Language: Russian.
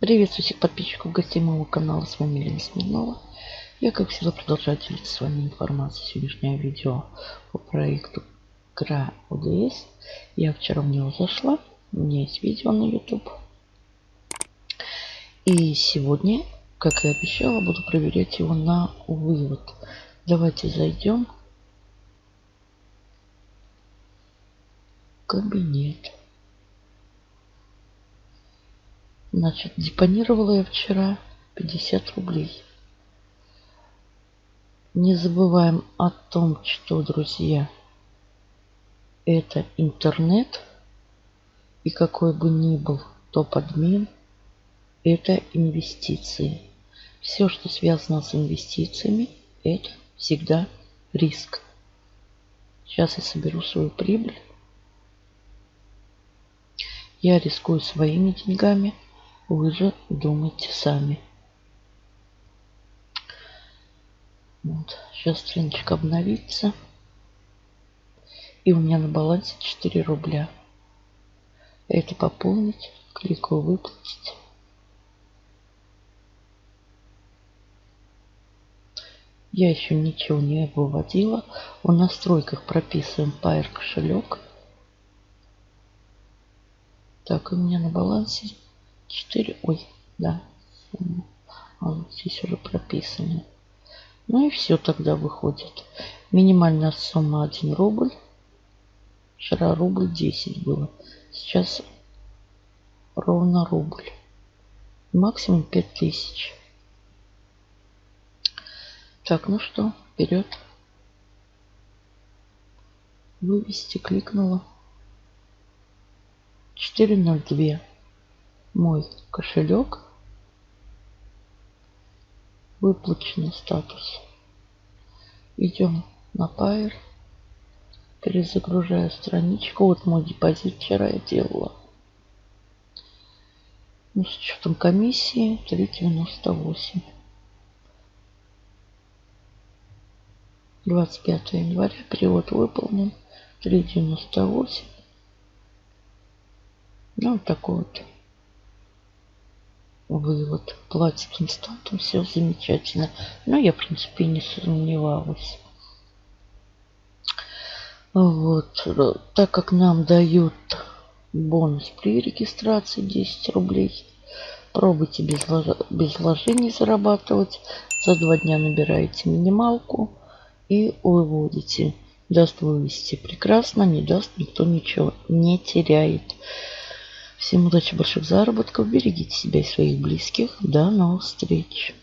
Приветствую всех подписчиков, гостей моего канала. С вами Елена Смирнова. Я, как всегда, продолжаю делиться с вами информацией. Сегодняшнее видео по проекту КРА ОДС. Я вчера в него зашла. У меня есть видео на YouTube. И сегодня, как и обещала, буду проверять его на вывод. Давайте зайдем. Кабинет. Значит, депонировала я вчера 50 рублей. Не забываем о том, что, друзья, это интернет. И какой бы ни был топ-админ, это инвестиции. Все, что связано с инвестициями, это всегда риск. Сейчас я соберу свою прибыль. Я рискую своими деньгами – вы же думайте сами. Вот. Сейчас страничка обновится. И у меня на балансе 4 рубля. Это пополнить. Кликаю выплатить. Я еще ничего не выводила. В настройках прописываем Pair кошелек. Так, у меня на балансе 4, ой, да, а вот здесь уже прописано. Ну и все тогда выходит. Минимальная сумма 1 рубль. Вчера рубль 10 было. Сейчас ровно рубль. Максимум 5000. Так, ну что, вперед. Вывести кликнула. 402 мой кошелек. Выплаченный статус. Идем на Pair. Перезагружаю страничку. Вот мой депозит вчера я делала. Ну, с учетом комиссии 3,98. 25 января перевод выполнен. 3,98. Ну, вот такой вот вывод. Платит инстантом, все замечательно. Но я, в принципе, не сомневалась. Вот. Так как нам дают бонус при регистрации 10 рублей, пробуйте без, без вложений зарабатывать. За два дня набираете минималку и выводите. Даст вывести прекрасно, не даст никто ничего не теряет. Всем удачи, больших заработков. Берегите себя и своих близких. До новых встреч.